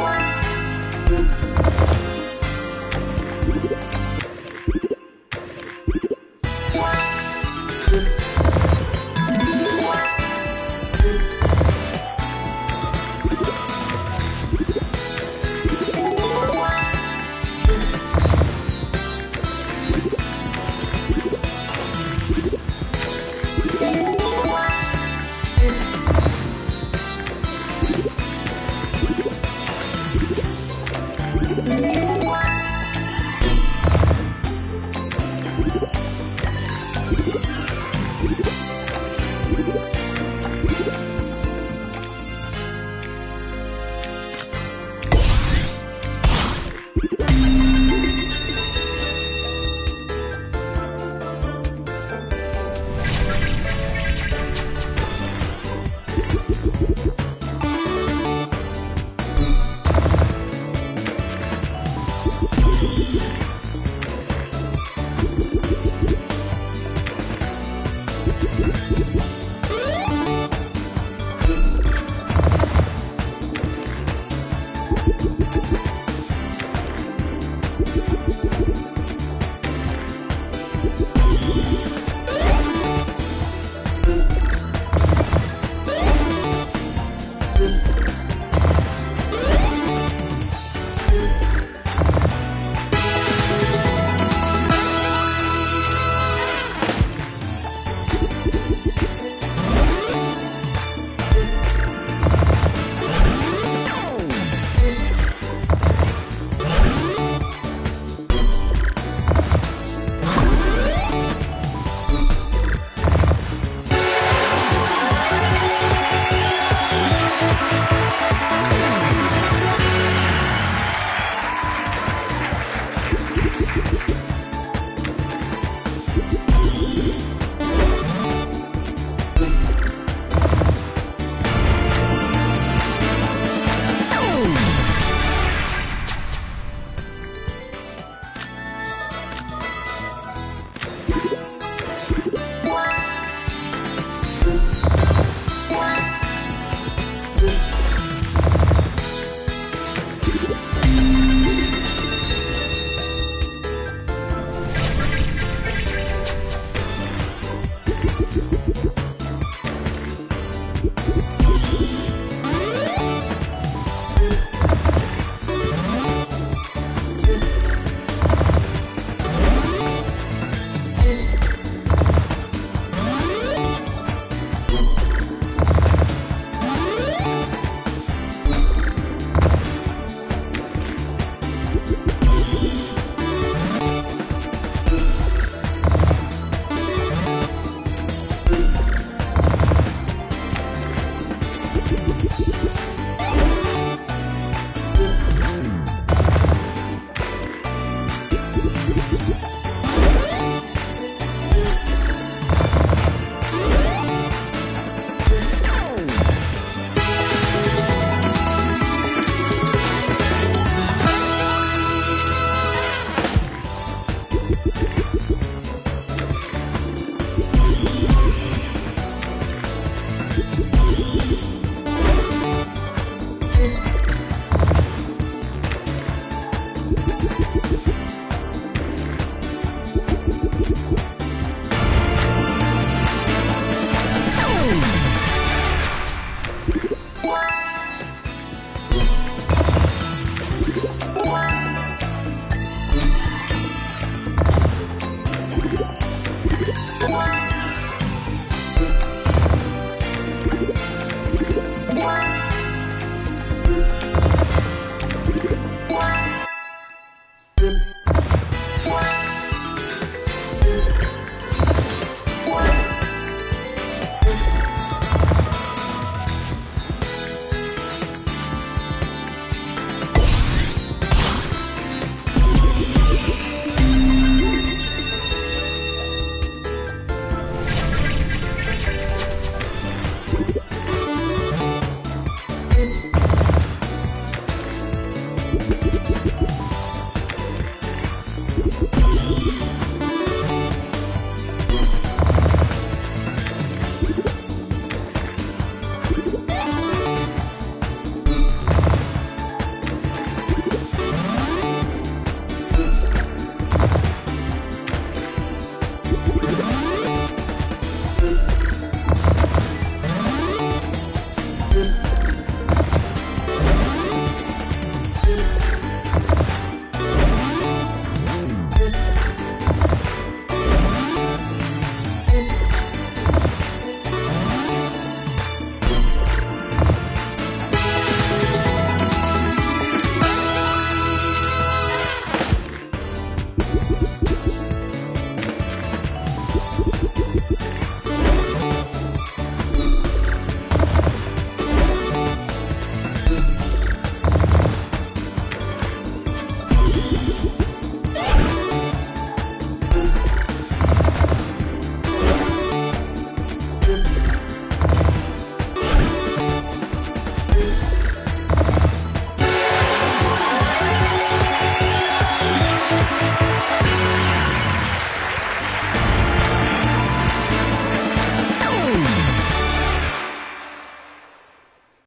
Wow. thank you you you